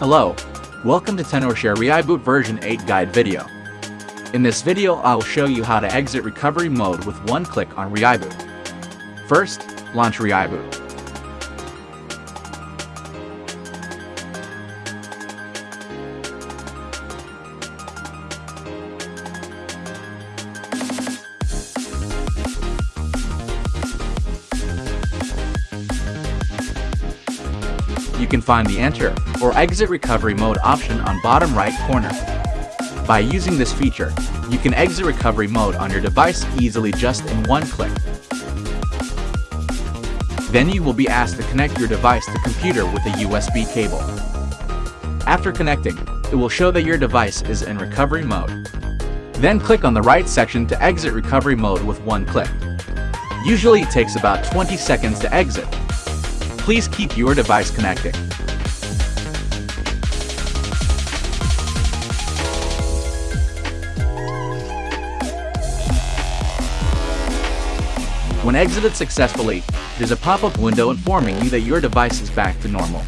Hello, welcome to TenorShare ReiBoot version 8 guide video. In this video, I will show you how to exit recovery mode with one click on ReiBoot. First, launch ReiBoot. You can find the Enter or Exit Recovery Mode option on bottom right corner. By using this feature, you can exit recovery mode on your device easily just in one click. Then you will be asked to connect your device to computer with a USB cable. After connecting, it will show that your device is in recovery mode. Then click on the right section to exit recovery mode with one click. Usually it takes about 20 seconds to exit, please keep your device connected. When exited successfully, there's a pop-up window informing you that your device is back to normal.